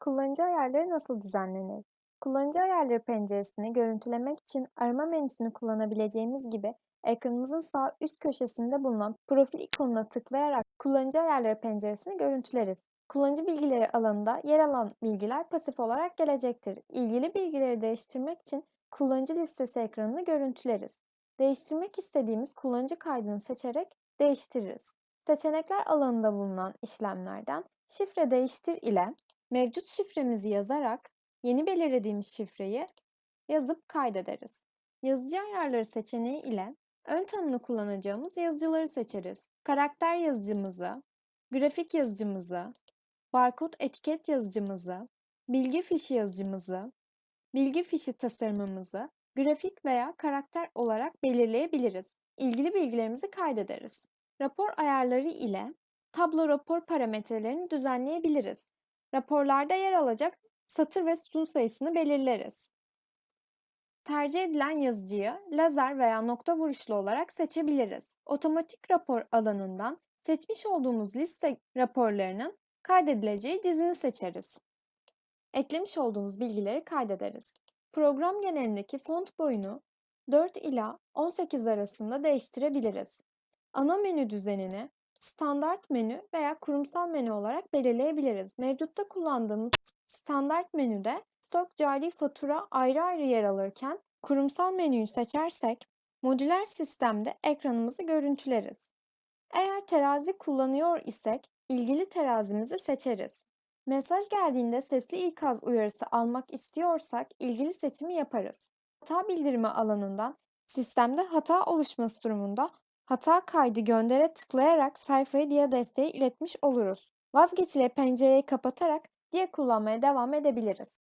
Kullanıcı ayarları nasıl düzenlenir? Kullanıcı ayarları penceresini görüntülemek için arama menüsünü kullanabileceğimiz gibi ekranımızın sağ üst köşesinde bulunan profil ikonuna tıklayarak kullanıcı ayarları penceresini görüntüleriz. Kullanıcı bilgileri alanında yer alan bilgiler pasif olarak gelecektir. İlgili bilgileri değiştirmek için kullanıcı listesi ekranını görüntüleriz. Değiştirmek istediğimiz kullanıcı kaydını seçerek değiştiririz. Seçenekler alanında bulunan işlemlerden şifre değiştir ile mevcut şifremizi yazarak yeni belirlediğimiz şifreyi yazıp kaydederiz. Yazıcı ayarları seçeneği ile ön tanımlı kullanacağımız yazıcıları seçeriz. Karakter yazıcımızı, grafik yazıcımızı, barkod etiket yazıcımızı, bilgi fişi yazıcımızı, bilgi fişi tasarımımızı grafik veya karakter olarak belirleyebiliriz. İlgili bilgilerimizi kaydederiz. Rapor ayarları ile tablo rapor parametrelerini düzenleyebiliriz. Raporlarda yer alacak satır ve sütun sayısını belirleriz. Tercih edilen yazıcıyı lazer veya nokta vuruşlu olarak seçebiliriz. Otomatik rapor alanından seçmiş olduğumuz liste raporlarının kaydedileceği dizini seçeriz. Eklemiş olduğumuz bilgileri kaydederiz. Program genelindeki font boyunu 4 ila 18 arasında değiştirebiliriz. Ana menü düzenini standart menü veya kurumsal menü olarak belirleyebiliriz. Mevcutta kullandığımız standart menüde stok cari fatura ayrı ayrı yer alırken kurumsal menüyü seçersek modüler sistemde ekranımızı görüntüleriz. Eğer terazi kullanıyor isek ilgili terazimizi seçeriz. Mesaj geldiğinde sesli ikaz uyarısı almak istiyorsak ilgili seçimi yaparız. Hata bildirimi alanından sistemde hata oluşması durumunda hata kaydı göndere tıklayarak sayfayı diye desteğe iletmiş oluruz. Vazgeçile pencereyi kapatarak diye kullanmaya devam edebiliriz.